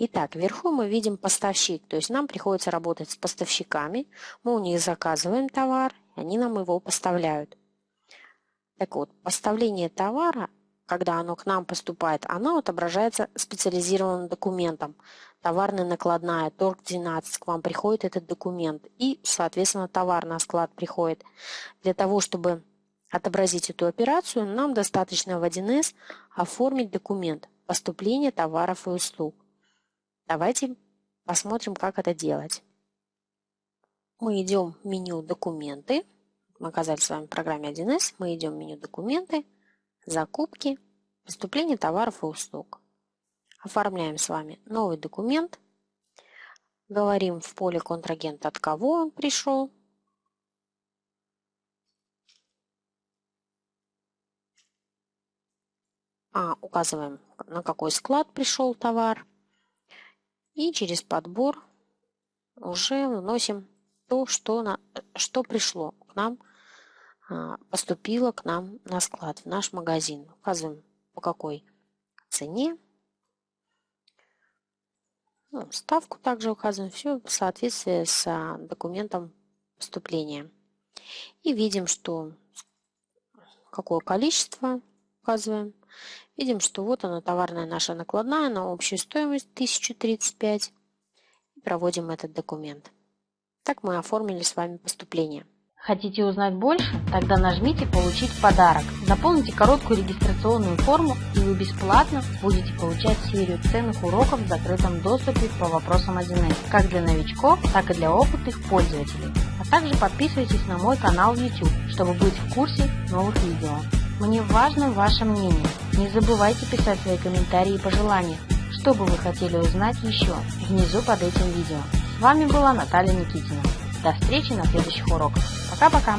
Итак, вверху мы видим поставщик, то есть нам приходится работать с поставщиками. Мы у них заказываем товар, они нам его поставляют. Так вот, поставление товара, когда оно к нам поступает, оно отображается специализированным документом. Товарная накладная, торг 12, к вам приходит этот документ. И, соответственно, товар на склад приходит. Для того, чтобы отобразить эту операцию, нам достаточно в 1С оформить документ поступления товаров и услуг. Давайте посмотрим, как это делать. Мы идем в меню «Документы». Мы оказались с вами в программе 1С. Мы идем в меню «Документы», «Закупки», «Поступление товаров и услуг». Оформляем с вами новый документ. Говорим в поле контрагент, от кого он пришел. А, указываем, на какой склад пришел товар. И через подбор уже вносим то, что, на, что пришло к нам, а, поступило к нам на склад, в наш магазин. Указываем по какой цене. Ну, ставку также указываем. Все в соответствии с а, документом поступления. И видим, что какое количество указываем. Видим, что вот она, товарная наша накладная на общую стоимость 1035. И проводим этот документ. Так мы оформили с вами поступление. Хотите узнать больше? Тогда нажмите «Получить подарок». Заполните короткую регистрационную форму, и вы бесплатно будете получать серию ценных уроков в закрытом доступе по вопросам 1С, как для новичков, так и для опытных пользователей. А также подписывайтесь на мой канал в YouTube, чтобы быть в курсе новых видео. Мне важно ваше мнение. Не забывайте писать свои комментарии и пожелания, что бы вы хотели узнать еще внизу под этим видео. С вами была Наталья Никитина. До встречи на следующих уроках. Пока-пока!